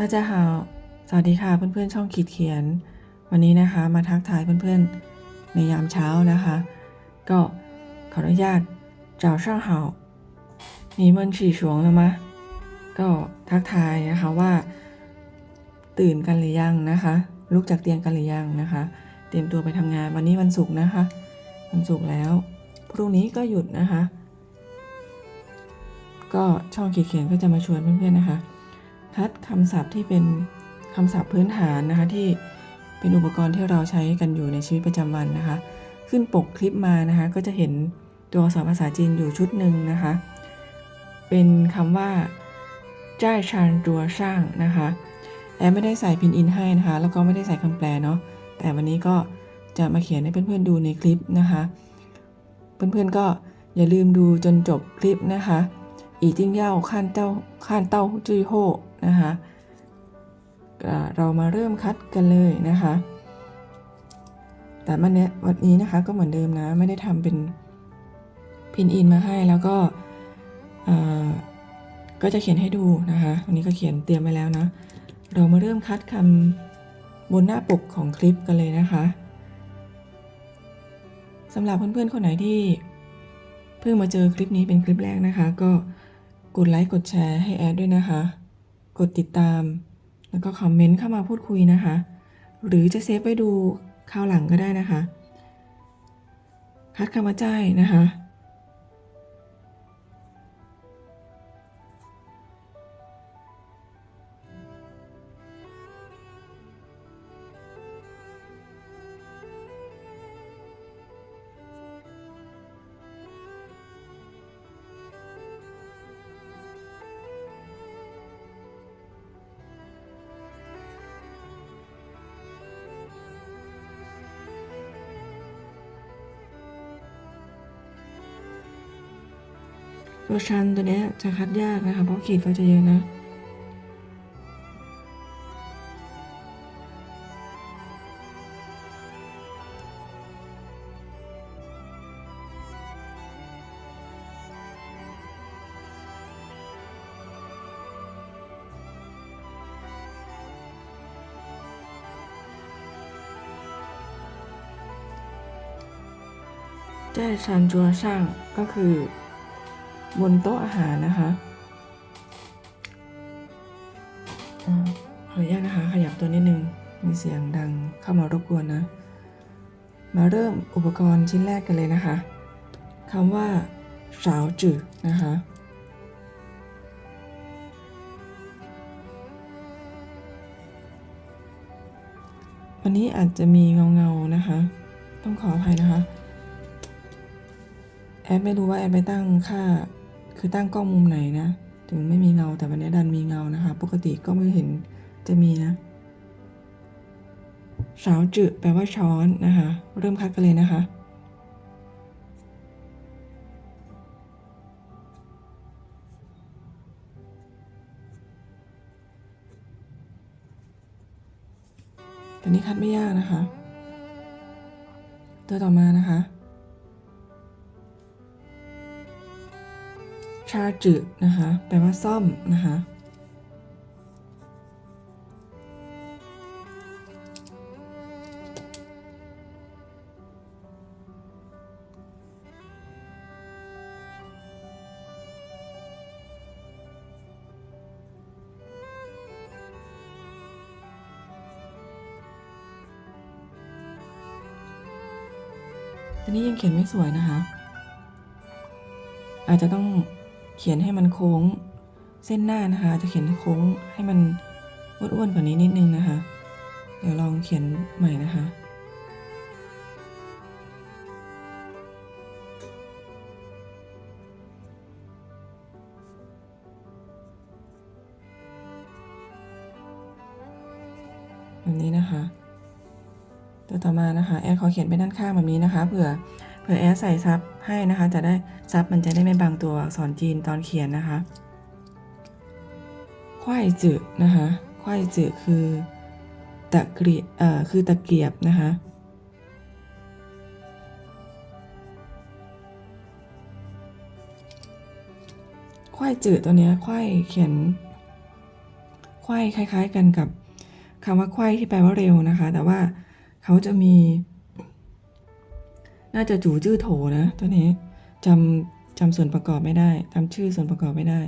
大家好สวัสดีค่ะเพื่อนๆช่องขีดเขียน วันนี้นะคะมาทักทายเพื่อนๆในยามเช้านะคะ ก็ขออนุญาต早上好你们起床了吗ก็ทักทายนะคะว่า ตื่นกันหรือยังนะคะ ลุกจากเตียงกันหรือยังนะคะ เตรียมตัวไปทำงานวันนี้วันศุกร์นะคะ วันศุกร์แล้วพรุ่งนี้ก็หยุดนะคะ ก็ช่องขีดเขียนก็จะมาชวนเพื่อนๆนะคะ คัดคำศัพท์ที่เป็นคำศัพท์พื้นฐานนะคะที่เป็นอุปกรณ์ที่เราใช้กันอยู่ในชีวิตประจำวันนะคะ ขึ้นปกคลิปมานะคะ ก็จะเห็นตัวอักษรภาษาจีนอยู่ชุดหนึ่งนะคะ เป็นคำว่าจ้าชานตัวสร้างนะคะแอมไม่ได้ใส่พินอินให้นะคะ แล้วก็ไม่ได้ใส่คำแปลเนาะแต่วันนี้ก็จะมาเขียนให้เพื่อนๆดูในคลิปนะคะ เพื่อนๆก็อย่าลืมดูจนจบคลิปนะคะอีจิ้งเย่าข้านเต้าข้านเต้าจุยโฮ นะคะเรามาเริ่มคัดกันเลยนะคะ แต่มันเนี้วันนี้นะคะก็เหมือนเดิมนะ ไม่ได้ทำเป็นพินอินมาให้แล้วก็ก็จะเขียนให้ดูนะคะวันนี้ก็เขียนเตรียมไว้แล้วนะ เรามาเริ่มคัดคำบนหน้าปกของคลิปกันเลยนะคะสำหรับเพื่อนๆ คนไหนที่เพิ่งมาเจอคลิปนี้เป็นคลิปแรกนะคะ ก็กดไลค์กดแชร์ให้แอดด้วยนะคะ กดติดตาม แล้วก็คอมเมนต์เข้ามาพูดคุยนะคะ หรือจะเซฟไว้ดูคราวหลังก็ได้นะคะ คัดคำว่าใจนะคะ ตัวชันตัวเนี้ยจะคัดยากนะคะเพราะขีดก็จะเยอะนะแจ้ชันจัวช่างก็คือ บนโต๊ะอาหารนะคะอ่าขออนุญาตนะคะ ขยับตัวนิดนึง มีเสียงดังเข้ามารบกวนนะ มาเริ่มอุปกรณ์ชิ้นแรกกันเลยนะคะคำว่าสาวจืดนะคะวันนี้อาจจะมีเงาเงาๆนะคะ ต้องขออภัยนะคะ แอดไม่รู้ว่าแอดไปตั้งค่า คือตั้งกล้องมุมไหนนะ ถึงไม่มีเงาแต่วันนี้ดันมีเงานะคะ ปกติก็ไม่เห็นจะมีนะสาวจืดแปลว่าช้อนนะคะ เริ่มคัดกันเลยนะคะตัวนี้คัดไม่ยากนะคะ ตัวต่อมานะคะ ชาจืดนะคะ แปลว่าซ่อมนะคะอันนี้ยังเขียนไม่สวยนะคะ อาจจะต้อง เขียนให้มันโค้ง เส้นหน้านะคะ จะเขียนโค้งให้มันอ้วนๆกว่านี้นิดนึงนะคะ เดี๋ยวลองเขียนใหม่นะคะแบบนี้นะคะ ตัวต่อมานะคะ แอดขอเขียนไปด้านข้างแบบนี้นะคะ เผื่อ เผื่อแอดใส่ซับ ให้นะคะ จะได้ซับมันจะได้ไม่บังตัวอักษรจีนตอนเขียนนะคะควายจืดนะคะควายจืดคือตะเกียบเอ่อคือตะเกียบนะคะควายจืดตัวนี้ควายเขียนไขว้คล้าย ๆ กันกับคำว่าไขว้ที่แปลว่าเร็วนะคะ แต่ว่าเขาจะมี น่าจะจู่จื้อโถนะตัวนี้จำจำส่วนประกอบไม่ได้จำชื่อส่วนประกอบไม่ได้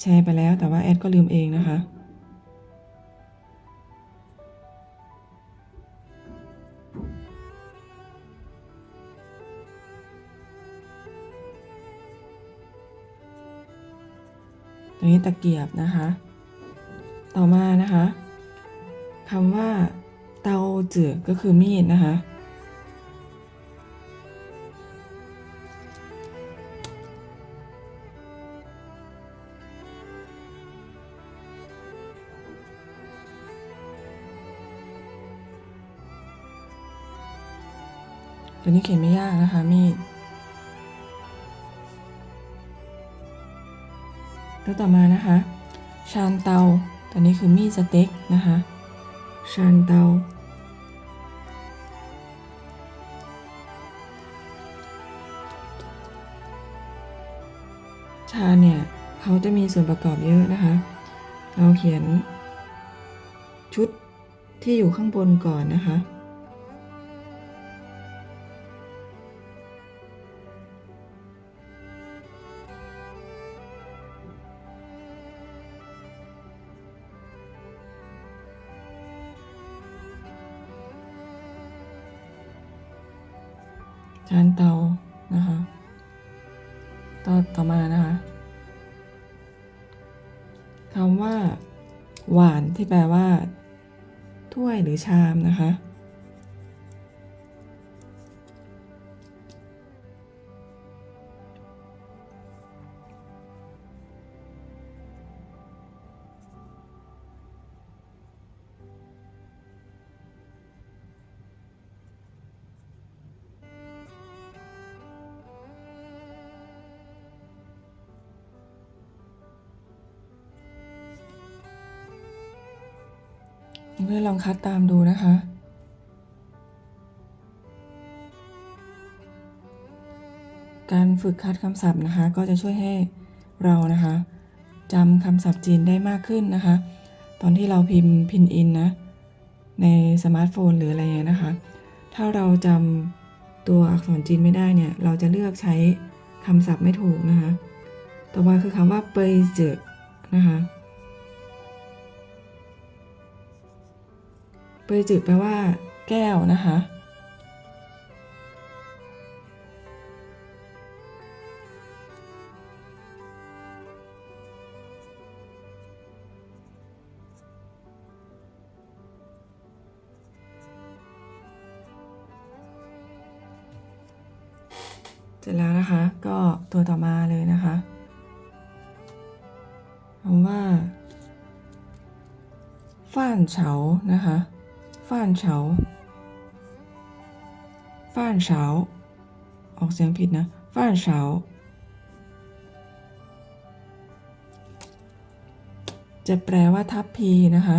แชร์ไปแล้วแต่ว่าแอดก็ลืมเองนะคะตัวนี้ตะเกียบนะคะ ต่อมานะคะคำว่าเตาจือก็คือมีดนะคะ ตัวนี้เขียนไม่ยากนะคะมีดแล้วต่อมานะคะ ชานเตา ตัวนี้คือมีดสเต็กนะคะ ชานเตา ชาเนี่ยเขาจะมีส่วนประกอบเยอะนะคะ เราเขียนชุดที่อยู่ข้างบนก่อนนะคะ ที่แปลว่า ถ้วยหรือชามนะคะ เพื่อนลองคัดตามดูนะคะ การฝึกคัดคำศัพท์นะคะ ก็จะช่วยให้เรานะคะจำคำศัพท์จีนได้มากขึ้นนะคะ ตอนที่เราพิมพ์พินอินนะ ในสมาร์ทโฟนหรืออะไรเงี้ยนะคะ ถ้าเราจำตัวอักษรจีนไม่ได้เนี่ย เราจะเลือกใช้คำศัพท์ไม่ถูกนะคะ ต่อมาคือคำว่าเปยเจอนะคะ ปยจืดแปลว่า แก้วนะคะ เสร็จแล้วนะคะ ก็ตัวต่อมาเลยนะคะคำว่าฟ่านเฉานะคะ ฟ้านเฉาฟ้านเฉาออกเสียงผิดนะฟ้านเฉาจะแปลว่าทัพพีนะคะ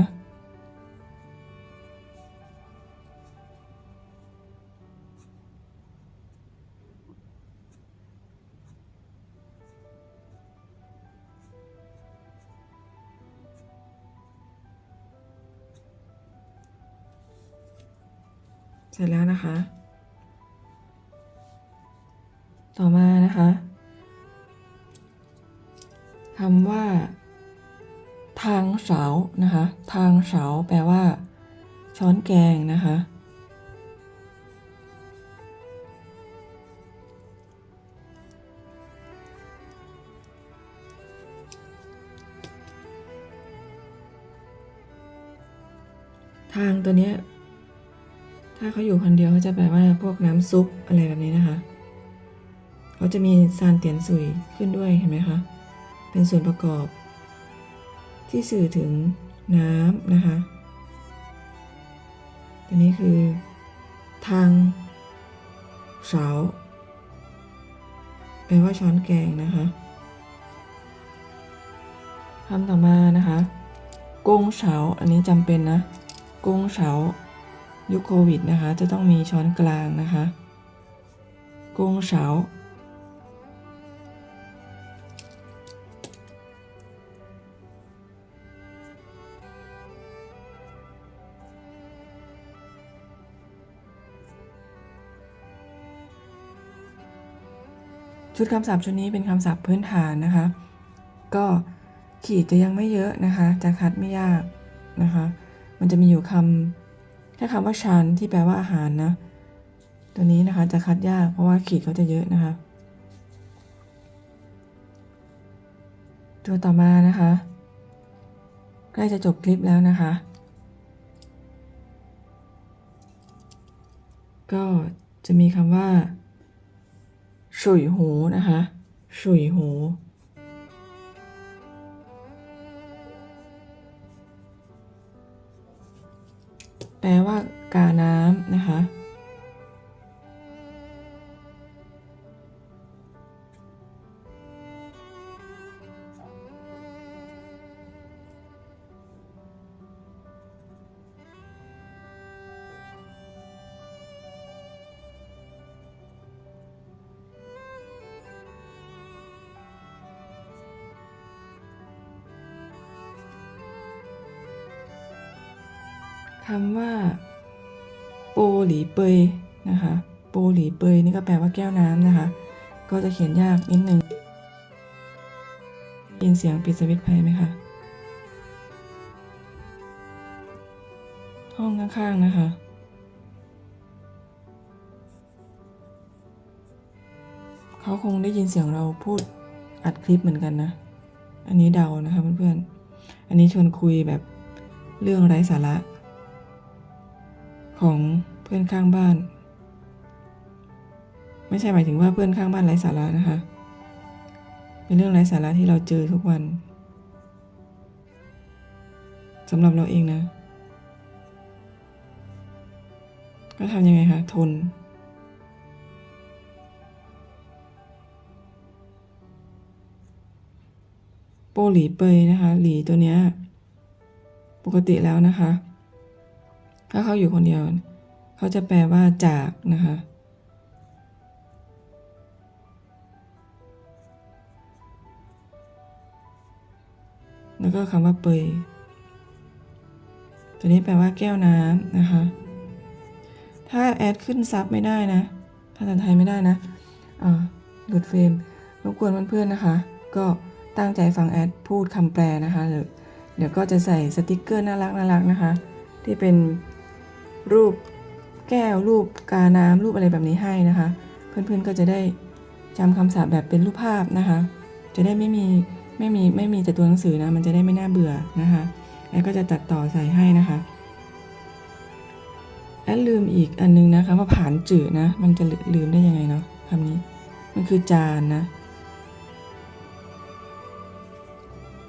เสร็จแล้วนะคะ ต่อมานะคะคำว่า ทางเสานะคะ ทางเสาแปลว่า ช้อนแกงนะคะ แปลว่าพวกน้ำซุปอะไรแบบนี้นะคะเขาจะมีซานเตียนซุยขึ้นด้วยเห็นไหมคะ เป็นส่วนประกอบ ที่สื่อถึงน้ำนะคะตัวนี้คือ ทางเสาแปลว่าช้อนแกงนะคะคำต่อมานะคะกงเฉาอันนี้จำเป็นนะกงเฉา ยุคโควิดนะคะ จะต้องมีช้อนกลางนะคะกงเฉาชุดคำศัพท์ชุดนี้เป็นคำศัพท์พื้นฐานนะคะ ก็ขีดจะยังไม่เยอะนะคะ จะคัดไม่ยากนะคะ มันจะมีอยู่คำ แค่คำว่าชานที่แปลว่าอาหารนะ ตัวนี้นะคะจะคัดยากเพราะว่าขีดเขาจะเยอะนะคะ ตัวต่อมานะคะ ใกล้จะจบคลิปแล้วนะคะ ก็จะมีคำว่าฉุยหูนะคะฉุยหู แปลว่ากาน้ำนะคะำว่าโปหลีเปยนะคะโปหลีเปยนี่ก็แปลว่าแก้วน้ำนะคะ ก็จะเขียนยากนิดนึงยินเสียงปิดสวิตช์ไฟไหมคะห้องข้างๆนะคะเขาคงได้ยินเสียงเราพูดอัดคลิปเหมือนกันนะ อันนี้เดานะคะเพื่อนๆ อันนี้ชวนคุยแบบเรื่องไร้สาระ ของเพื่อนข้างบ้าน ไม่ใช่หมายถึงว่าเพื่อนข้างบ้านไร้สาระนะคะ เป็นเรื่องไร้สาระที่เราเจอทุกวันสำหรับเราเองนะ ก็ทำยังไงคะ ทน โปหลีเปยนะคะ หลีตัวเนี้ย ปกติแล้วนะคะ ถ้าเขาอยู่คนเดียว เขาจะแปลว่าจากนะคะ แล้วก็คำว่าเปยตัวนี้แปลว่าแก้วน้ำนะคะ ถ้าแอดขึ้นซับไม่ได้นะภาษาไทยไม่ได้นะอ่าหลุดเฟรมรบกวนเพื่อนๆนะคะ ก็ตั้งใจฟังแอดพูดคำแปลนะคะ เดี๋ยวเดี๋ยวก็จะใส่สติกเกอร์น่ารักน่ารักนะคะ ที่เป็น รูปแก้วรูปกาน้ำรูปอะไรแบบนี้ให้นะคะ เพื่อนๆก็จะได้จำคำศัพท์แบบเป็นรูปภาพนะคะ จะได้ไม่มีไม่มีไม่มีแต่ตัวหนังสือนะมันจะได้ไม่น่าเบื่อนะคะแอดก็จะตัดต่อใส่ให้นะคะแอดลืมอีกอันนึงนะคะว่าผานจืดนะ มันจะลืมได้ยังไงเนาะคำนี้ มันคือจานนะ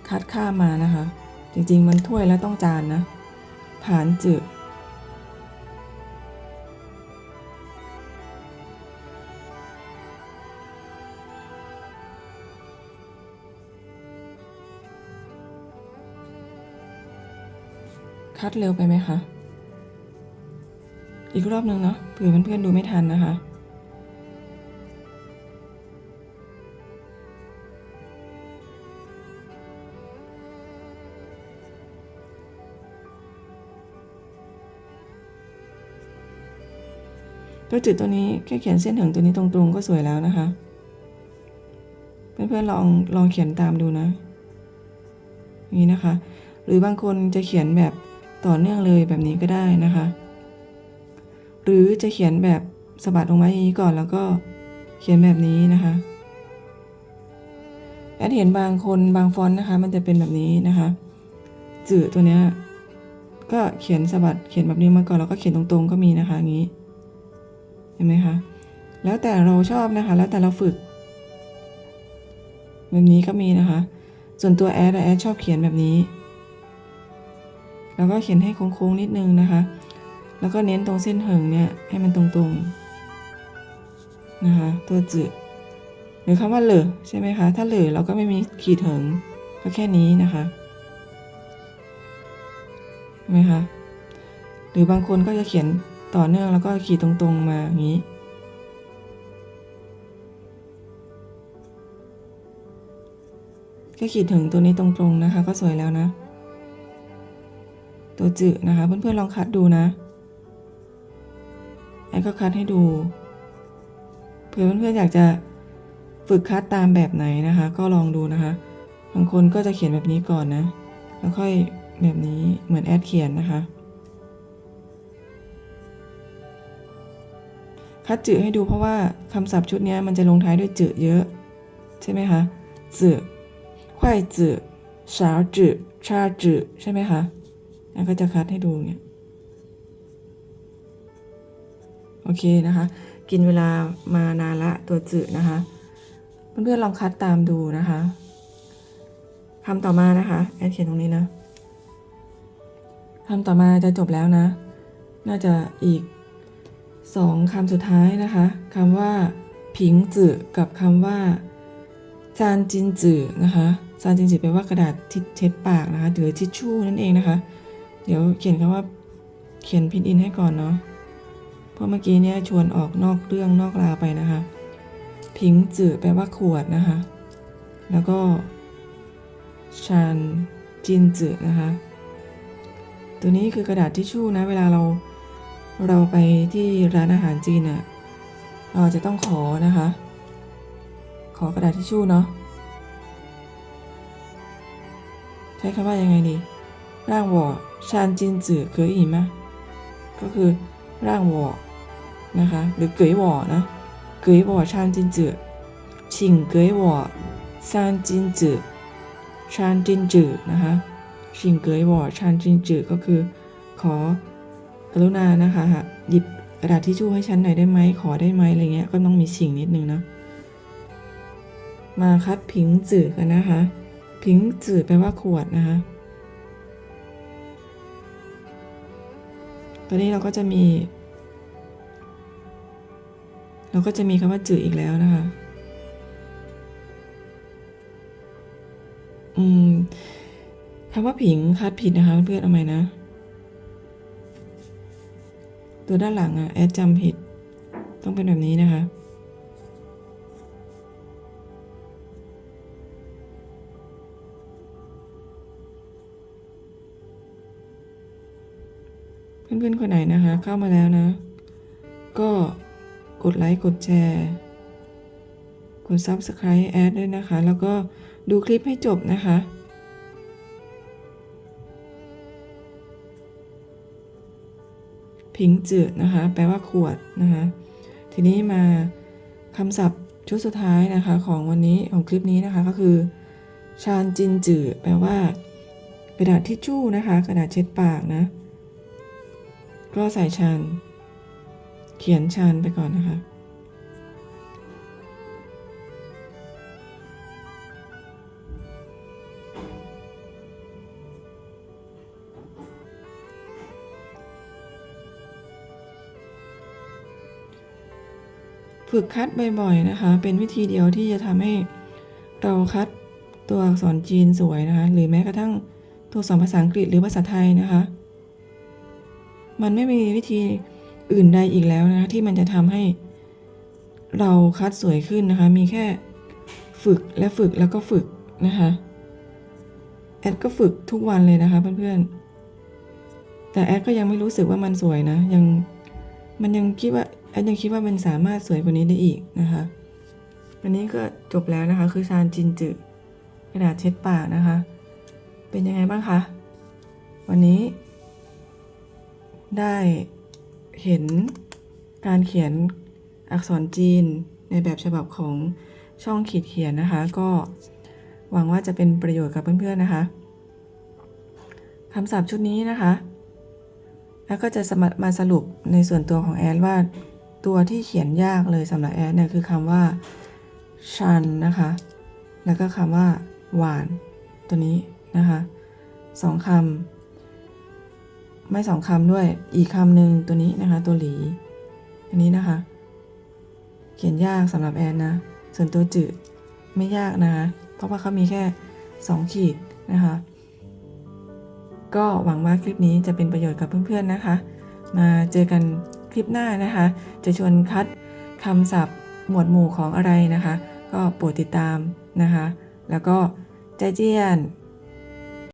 คัดข้ามมานะคะ จริงๆมันถ้วยแล้วต้องจานนะผานจืด คัดเร็วไปไหมคะ อีกรอบนึงเนาะเผื่อเพื่อนๆดูไม่ทันนะคะตัวจุดตัวนี้แค่เขียนเส้นถึงตัวนี้ตรงๆก็สวยแล้วนะคะ เพื่อนๆลองลองเขียนตามดูนะอย่างนี้นะคะ หรือบางคนจะเขียนแบบ ต่อเนื่องเลยแบบนี้ก็ได้นะคะ หรือจะเขียนแบบสะบัดลงมาอย่างนี้ก่อนแล้วก็เขียนแบบนี้นะคะแอดเห็นบางคนบางฟอนต์นะคะ มันจะเป็นแบบนี้นะคะจืดตัวเนี้ยก็เขียนสะบัดเขียนแบบนี้มาก่อนแล้วก็เขียนตรงๆ ก็มีนะคะอย่างนี้เห็นไหมคะแล้วแต่เราชอบนะคะ แล้วแต่เราฝึก แบบนี้ก็มีนะคะ ส่วนตัวแอดอะแอดชอบเขียนแบบนี้ แล้วก็เขียนให้โค้งๆนิดนึงนะคะ แล้วก็เน้นตรงเส้นเหิงเนี่ยให้มันตรงๆนะคะตัวจืดหรือคำว่าเหลือใช่ไหมคะ ถ้าเหลือเราก็ไม่มีขีดเหิงก็แค่นี้นะคะเห็นไหมคะหรือบางคนก็จะเขียนต่อเนื่องแล้วก็ขีดตรงๆมาอย่างนี้แค่ขีดถึงตัวนี้ตรงๆนะคะ ก็สวยแล้วนะ ตัวจืดนะคะ เพื่อนๆลองคัดดูนะแอนก็คัดให้ดูเผื่อเพื่อนๆอยากจะฝึกคัดตามแบบไหนนะคะ ก็ลองดูนะคะ บางคนก็จะเขียนแบบนี้ก่อนนะ แล้วค่อยแบบนี้เหมือนแอดเขียนนะคะ คัดจืให้ดูเพราะว่าคำศัพท์ชุดนี้มันจะลงท้ายด้วยจืเยอะ ใช่ไหมคะจือควายจืสาวจืชาจืใช่ไหมคะ แล้วก็จะคัดให้ดูเนี่ยโอเคนะคะ กินเวลามานานละตัวจือนะคะ เพื่อนๆลองคัดตามดูนะคะคำต่อมานะคะแอดเขียนตรงนี้นะคำต่อมาจะจบแล้วนะ น่าจะอีกสองคำสุดท้ายนะคะคำว่า ผิงจือกับคำว่าจานจินจือนะคะจานจินจือแปลว่ากระดาษทิชเช็ดปากนะคะหรือทิชชู่นั่นเองนะคะ เดี๋ยวเขียนคำว่าเขียนพินอินให้ก่อนเนาะ เพราะเมื่อกี้เนี่ยชวนออกนอกเรื่องนอกราวไปนะคะผิงจือแปลว่าขวดนะคะ แล้วก็ชานจินจือนะคะ ตัวนี้คือกระดาษทิชชู่นะ เวลาเราเราไปที่ร้านอาหารจีนอะเราจะต้องขอนะคะ ขอกระดาษทิชชู่เนาะ ใช้คำว่ายังไงดี ร่างวอชานจินจือเคยอีไหมก็คือร่างวอนะคะ หรือเกยวอนะ 给我餐巾纸，请给我三巾纸ชานจินจืนะคะชิงเกยวอชานจินจืก็คือ ขอกรุณานะคะหยิบกระดาษทิชชู่ให้ฉันหน่อยได้ไหมขอได้ไหมอะไรเงี้ยก็ต้องมีชิงนิดนึงเนาะมาคัดผิงจือกันนะคะ ผิงจือแปลว่าขวดนะคะ ตอนนี้เราก็จะมี เราก็จะมีคำว่าจืออีกแล้วนะคะอืมคำว่าผิงคัดผิดนะคะเพื่อนเอาใหม่นะ ตัวด้านหลังอะแอดจำผิด ต้องเป็นแบบนี้นะคะ พื่อนๆคนไหนนะคะ เข้ามาแล้วนะ ก็กดไลค์กดแชร์กด Subscribe แอดด้วยนะคะ แล้วก็ดูคลิปให้จบนะคะผิงจืดนะคะ แปลว่าขวดนะคะ ทีนี้มาคำศัพท์ชุดสุดท้ายนะคะของวันนี้ของคลิปนี้นะคะก็คือชานจินจือแปลว่า กระดาษทิชชู่นะคะ กระดาษเช็ดปากนะ ก็ใส่ชานเขียนชานไปก่อนนะคะ ฝึกคัดบ่อยๆนะคะ เป็นวิธีเดียวที่จะทำให้เราคัดตัวอักษรจีนสวยนะคะ หรือแม้กระทั่งตัวอักษรภาษาอังกฤษหรือภาษาไทยนะคะ มันไม่มีวิธีอื่นใดอีกแล้วนะคะที่มันจะทำให้เราคัดสวยขึ้นนะคะ มีแค่ฝึกและฝึกแล้วก็ฝึกนะคะแอดก็ฝึกทุกวันเลยนะคะเพื่อนๆ แต่แอดก็ยังไม่รู้สึกว่ามันสวยนะ ยังมันยังคิดว่าแอดยังคิดว่ามันสามารถสวยกว่านี้ได้อีกนะคะ วันนี้ก็จบแล้วนะคะ คือซานจินจืกระดาษเช็ดปากนะคะ เป็นยังไงบ้างคะ วันนี้ ได้เห็นการเขียนอักษรจีนในแบบฉบับของช่องขีดเขียนนะคะ ก็หวังว่าจะเป็นประโยชน์กับเพื่อนๆนะคะคำศัพท์ชุดนี้นะคะ แล้วก็จะมาสรุปในส่วนตัวของแอดว่าตัวที่เขียนยากเลยสำหรับแอดเนี่ยคือคำว่าชันนะคะ แล้วก็คำว่าหวานตัวนี้นะคะสองคำ ไม่สองคำด้วย อีกคำหนึ่งตัวนี้นะคะ ตัวหลี อันนี้นะคะ เขียนยากสำหรับแอนนะ ส่วนตัวจืดไม่ยากนะคะ เพราะว่าเขามีแค่สองขีดนะคะ ก็หวังว่าคลิปนี้จะเป็นประโยชน์กับเพื่อนๆนะคะ มาเจอกันคลิปหน้านะคะ จะชวนคัดคำศัพท์หมวดหมู่ของอะไรนะคะ ก็โปรดติดตามนะคะ แล้วก็ใจเจียน